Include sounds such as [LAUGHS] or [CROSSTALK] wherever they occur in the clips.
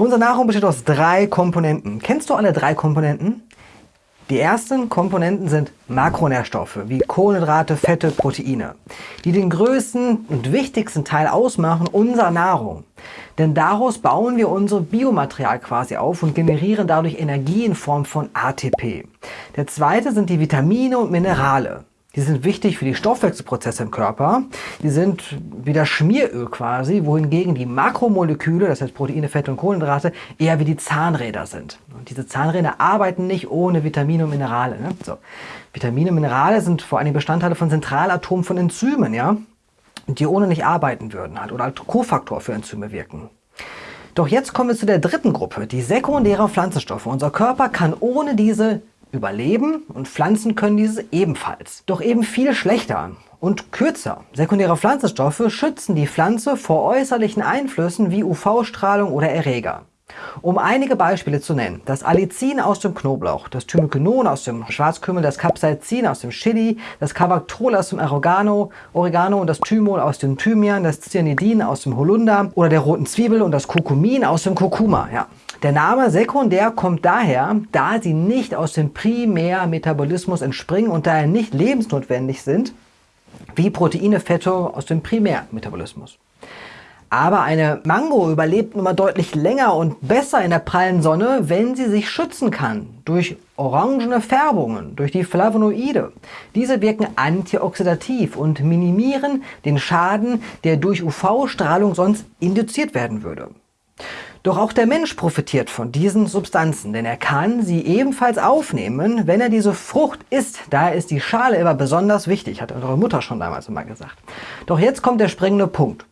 Unsere Nahrung besteht aus drei Komponenten. Kennst du alle drei Komponenten? Die ersten Komponenten sind Makronährstoffe wie Kohlenhydrate, Fette, Proteine, die den größten und wichtigsten Teil ausmachen unserer Nahrung. Denn daraus bauen wir unser Biomaterial quasi auf und generieren dadurch Energie in Form von ATP. Der zweite sind die Vitamine und Minerale. Die sind wichtig für die Stoffwechselprozesse im Körper. Die sind wie das Schmieröl quasi, wohingegen die Makromoleküle, das heißt Proteine, Fette und Kohlenhydrate, eher wie die Zahnräder sind. Und diese Zahnräder arbeiten nicht ohne Vitamine und Minerale. Ne? So. Vitamine und Minerale sind vor allem Bestandteile von Zentralatomen von Enzymen, ja? die ohne nicht arbeiten würden halt, oder als Kofaktor für Enzyme wirken. Doch jetzt kommen wir zu der dritten Gruppe, die sekundären Pflanzenstoffe. Unser Körper kann ohne diese überleben und Pflanzen können dieses ebenfalls. Doch eben viel schlechter und kürzer. Sekundäre Pflanzenstoffe schützen die Pflanze vor äußerlichen Einflüssen wie UV-Strahlung oder Erreger. Um einige Beispiele zu nennen, das Allicin aus dem Knoblauch, das Thymokinon aus dem Schwarzkümmel, das Capsaicin aus dem Chili, das Cavactrol aus dem Oregano, Oregano und das Thymol aus dem Thymian, das Cyanidin aus dem Holunder oder der roten Zwiebel und das Kurkumin aus dem Kurkuma. Ja. Der Name sekundär kommt daher, da sie nicht aus dem Primärmetabolismus entspringen und daher nicht lebensnotwendig sind, wie Proteine, Fette aus dem Primärmetabolismus. Aber eine Mango überlebt nun mal deutlich länger und besser in der prallen Sonne, wenn sie sich schützen kann. Durch orangene Färbungen, durch die Flavonoide. Diese wirken antioxidativ und minimieren den Schaden, der durch UV-Strahlung sonst induziert werden würde. Doch auch der Mensch profitiert von diesen Substanzen, denn er kann sie ebenfalls aufnehmen, wenn er diese Frucht isst. Daher ist die Schale immer besonders wichtig, hat eure Mutter schon damals immer gesagt. Doch jetzt kommt der springende Punkt.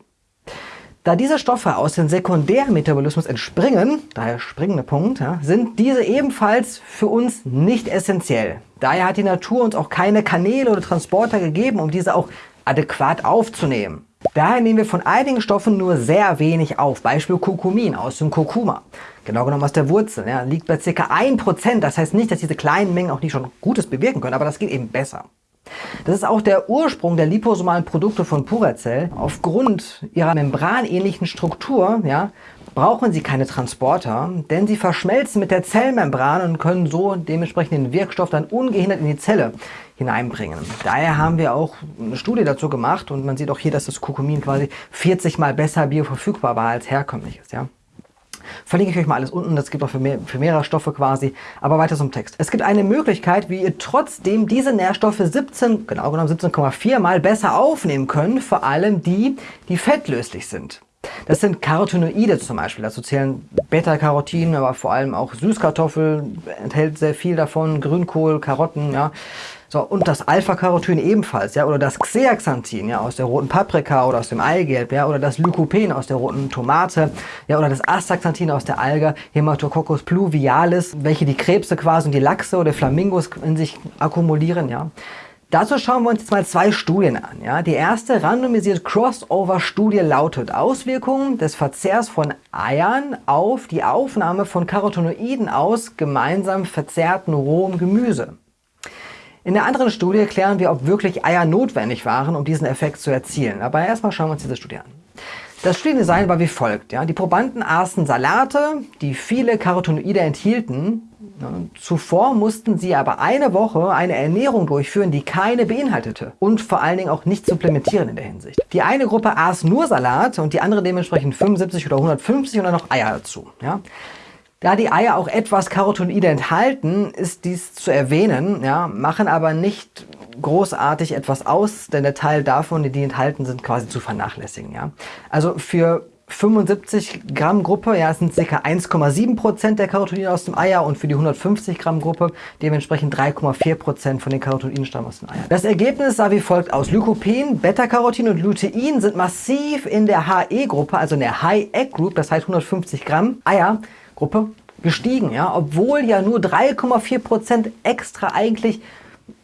Da diese Stoffe aus dem sekundären Metabolismus entspringen, daher springende Punkt, ja, sind diese ebenfalls für uns nicht essentiell. Daher hat die Natur uns auch keine Kanäle oder Transporter gegeben, um diese auch adäquat aufzunehmen. Daher nehmen wir von einigen Stoffen nur sehr wenig auf, Beispiel Kurkumin aus dem Kurkuma, genau genommen aus der Wurzel, ja, liegt bei ca. 1%, das heißt nicht, dass diese kleinen Mengen auch nicht schon Gutes bewirken können, aber das geht eben besser. Das ist auch der Ursprung der liposomalen Produkte von Puracell. Aufgrund ihrer membranähnlichen Struktur ja, brauchen sie keine Transporter, denn sie verschmelzen mit der Zellmembran und können so dementsprechend den Wirkstoff dann ungehindert in die Zelle hineinbringen. Daher haben wir auch eine Studie dazu gemacht und man sieht auch hier, dass das Kurkumin quasi 40 mal besser bioverfügbar war als herkömmliches. Ja. Verlinke ich euch mal alles unten, das gibt auch für, mehr, für mehrere Stoffe quasi. Aber weiter zum Text. Es gibt eine Möglichkeit, wie ihr trotzdem diese Nährstoffe 17, genau genommen 17,4 mal besser aufnehmen könnt, vor allem die, die fettlöslich sind. Das sind Carotinoide zum Beispiel, dazu zählen Beta-Carotin, aber vor allem auch Süßkartoffel enthält sehr viel davon, Grünkohl, Karotten, ja. So, und das Alpha-Carotin ebenfalls, ja, oder das Xeaxanthin, ja, aus der roten Paprika oder aus dem Eigelb, ja, oder das Lycopene aus der roten Tomate, ja, oder das Astaxanthin aus der Alge, Hematococcus pluvialis, welche die Krebse quasi und die Lachse oder Flamingos in sich akkumulieren, ja. Dazu schauen wir uns jetzt mal zwei Studien an. Ja. Die erste randomisierte Crossover-Studie lautet Auswirkungen des Verzehrs von Eiern auf die Aufnahme von Carotinoiden aus gemeinsam verzehrten rohem Gemüse. In der anderen Studie klären wir, ob wirklich Eier notwendig waren, um diesen Effekt zu erzielen. Aber erstmal schauen wir uns diese Studie an. Das Studiendesign war wie folgt. Ja. Die Probanden aßen Salate, die viele Carotinoide enthielten, Zuvor mussten sie aber eine Woche eine Ernährung durchführen, die keine beinhaltete und vor allen Dingen auch nicht supplementieren in der Hinsicht. Die eine Gruppe aß nur Salat und die andere dementsprechend 75 oder 150 und dann noch Eier dazu. Ja? Da die Eier auch etwas Carotinoide enthalten, ist dies zu erwähnen, ja, machen aber nicht großartig etwas aus, denn der Teil davon, die enthalten sind, quasi zu vernachlässigen. Ja. Also für 75 Gramm Gruppe, ja, sind ca. 1,7 Prozent der Carotinoide aus dem Eier und für die 150 Gramm Gruppe dementsprechend 3,4 Prozent von den Carotinoiden stammen aus den Eiern. Das Ergebnis sah wie folgt aus. Lycopin, Beta-Carotin und Lutein sind massiv in der HE-Gruppe, also in der High-Egg-Group, das heißt 150 Gramm Eier-Gruppe, gestiegen, ja, obwohl ja nur 3,4 Prozent extra eigentlich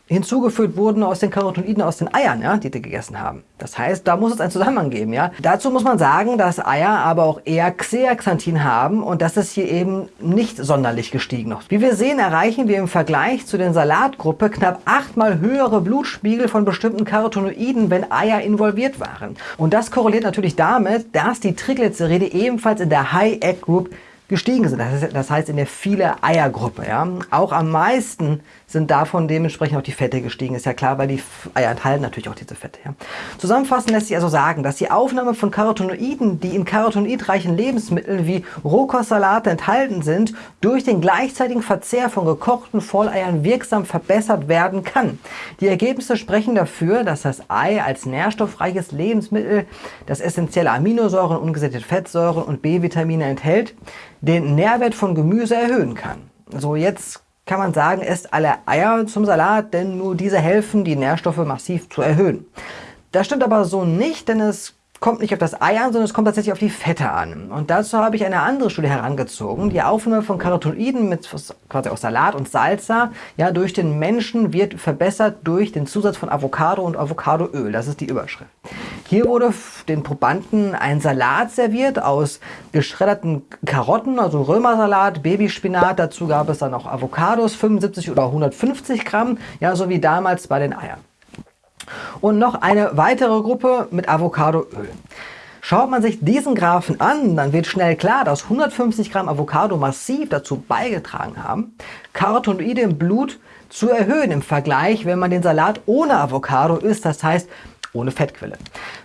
hinzugefügt wurden aus den Carotinoiden aus den Eiern, ja, die die gegessen haben. Das heißt, da muss es einen Zusammenhang geben. Ja. Dazu muss man sagen, dass Eier aber auch eher Xeaxanthin haben und das ist hier eben nicht sonderlich gestiegen noch. Wie wir sehen, erreichen wir im Vergleich zu den Salatgruppe knapp achtmal höhere Blutspiegel von bestimmten Carotinoiden, wenn Eier involviert waren. Und das korreliert natürlich damit, dass die Triglyceride ebenfalls in der High Egg Group gestiegen sind. Das heißt in der viele Eiergruppe. Ja? Auch am meisten sind davon dementsprechend auch die Fette gestiegen. Ist ja klar, weil die Eier enthalten natürlich auch diese Fette. Ja? Zusammenfassend lässt sich also sagen, dass die Aufnahme von Carotinoiden, die in carotinoidreichen Lebensmitteln wie Rohkostsalate enthalten sind, durch den gleichzeitigen Verzehr von gekochten Volleiern wirksam verbessert werden kann. Die Ergebnisse sprechen dafür, dass das Ei als nährstoffreiches Lebensmittel, das essentielle Aminosäuren, ungesättigte Fettsäuren und B-Vitamine enthält, den Nährwert von Gemüse erhöhen kann. So, jetzt kann man sagen, esst alle Eier zum Salat, denn nur diese helfen, die Nährstoffe massiv zu erhöhen. Das stimmt aber so nicht, denn es kommt nicht auf das Ei an, sondern es kommt tatsächlich auf die Fette an. Und dazu habe ich eine andere Studie herangezogen. Die Aufnahme von Carotinoiden mit quasi aus Salat und Salsa ja, durch den Menschen wird verbessert durch den Zusatz von Avocado und Avocadoöl. Das ist die Überschrift. Hier wurde den Probanden ein Salat serviert aus geschredderten Karotten, also Römersalat, Babyspinat. Dazu gab es dann auch Avocados, 75 oder 150 Gramm, ja, so wie damals bei den Eiern und noch eine weitere Gruppe mit Avocadoöl. Schaut man sich diesen Graphen an, dann wird schnell klar, dass 150 Gramm Avocado massiv dazu beigetragen haben, Carotinoide im Blut zu erhöhen im Vergleich, wenn man den Salat ohne Avocado isst, das heißt ohne Fettquelle.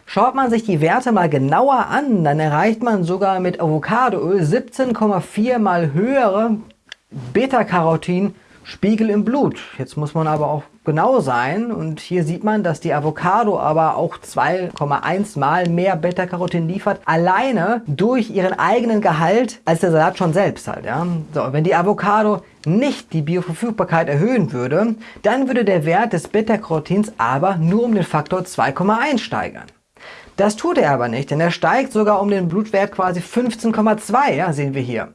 Schaut man sich die Werte mal genauer an, dann erreicht man sogar mit Avocadoöl 17,4 mal höhere Beta-Carotin Spiegel im Blut. Jetzt muss man aber auch genau sein und hier sieht man, dass die Avocado aber auch 2,1 mal mehr Beta-Carotin liefert, alleine durch ihren eigenen Gehalt als der Salat schon selbst halt. Ja? So, wenn die Avocado nicht die Bioverfügbarkeit erhöhen würde, dann würde der Wert des Beta-Carotins aber nur um den Faktor 2,1 steigern. Das tut er aber nicht, denn er steigt sogar um den Blutwert quasi 15,2, ja, sehen wir hier.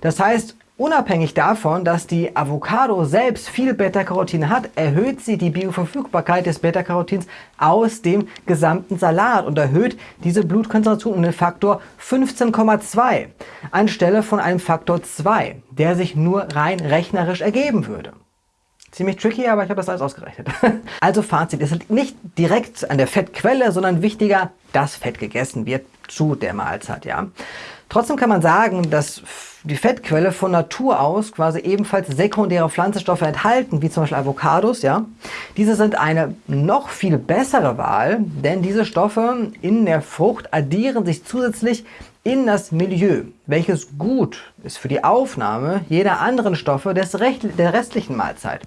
Das heißt, Unabhängig davon, dass die Avocado selbst viel Beta-Carotin hat, erhöht sie die Bioverfügbarkeit des Beta-Carotins aus dem gesamten Salat und erhöht diese Blutkonzentration um den Faktor 15,2 anstelle von einem Faktor 2, der sich nur rein rechnerisch ergeben würde. Ziemlich tricky, aber ich habe das alles ausgerechnet. [LAUGHS] also Fazit, es liegt nicht direkt an der Fettquelle, sondern wichtiger, dass Fett gegessen wird zu der Mahlzeit. Ja. Trotzdem kann man sagen, dass die Fettquelle von Natur aus quasi ebenfalls sekundäre Pflanzenstoffe enthalten, wie zum Beispiel Avocados. Ja? Diese sind eine noch viel bessere Wahl, denn diese Stoffe in der Frucht addieren sich zusätzlich in das Milieu, welches gut ist für die Aufnahme jeder anderen Stoffe des der restlichen Mahlzeit.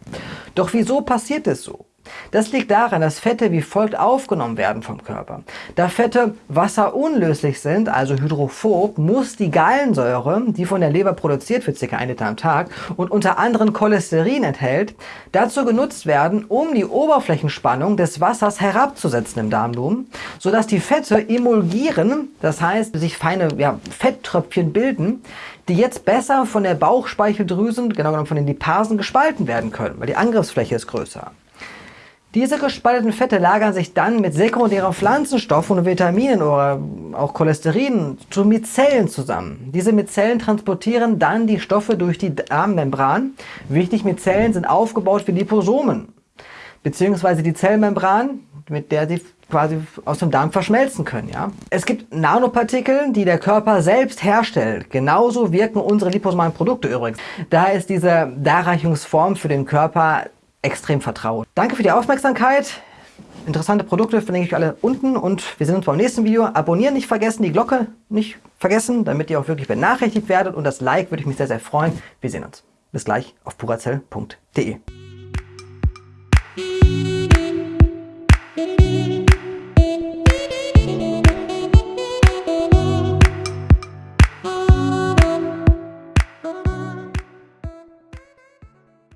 Doch wieso passiert es so? Das liegt daran, dass Fette wie folgt aufgenommen werden vom Körper. Da Fette wasserunlöslich sind, also hydrophob, muss die Gallensäure, die von der Leber produziert wird, ca. 1 Liter am Tag, und unter anderem Cholesterin enthält, dazu genutzt werden, um die Oberflächenspannung des Wassers herabzusetzen im Darmlumen, sodass die Fette emulgieren, das heißt sich feine ja, Fetttröpfchen bilden, die jetzt besser von der Bauchspeicheldrüse, genau genommen von den Lipasen, gespalten werden können, weil die Angriffsfläche ist größer. Diese gespalteten Fette lagern sich dann mit sekundären Pflanzenstoffen und Vitaminen oder auch Cholesterin zu Mizellen zusammen. Diese Mizellen transportieren dann die Stoffe durch die Darmmembran. Wichtig, Mizellen sind aufgebaut wie Liposomen, beziehungsweise die Zellmembran, mit der sie quasi aus dem Darm verschmelzen können. Ja? Es gibt Nanopartikel, die der Körper selbst herstellt. Genauso wirken unsere liposomalen Produkte übrigens. Daher ist diese Darreichungsform für den Körper extrem vertraut. Danke für die Aufmerksamkeit. Interessante Produkte verlinke ich alle unten und wir sehen uns beim nächsten Video. Abonnieren nicht vergessen, die Glocke nicht vergessen, damit ihr auch wirklich benachrichtigt werdet und das Like würde ich mich sehr, sehr freuen. Wir sehen uns. Bis gleich auf purazell.de.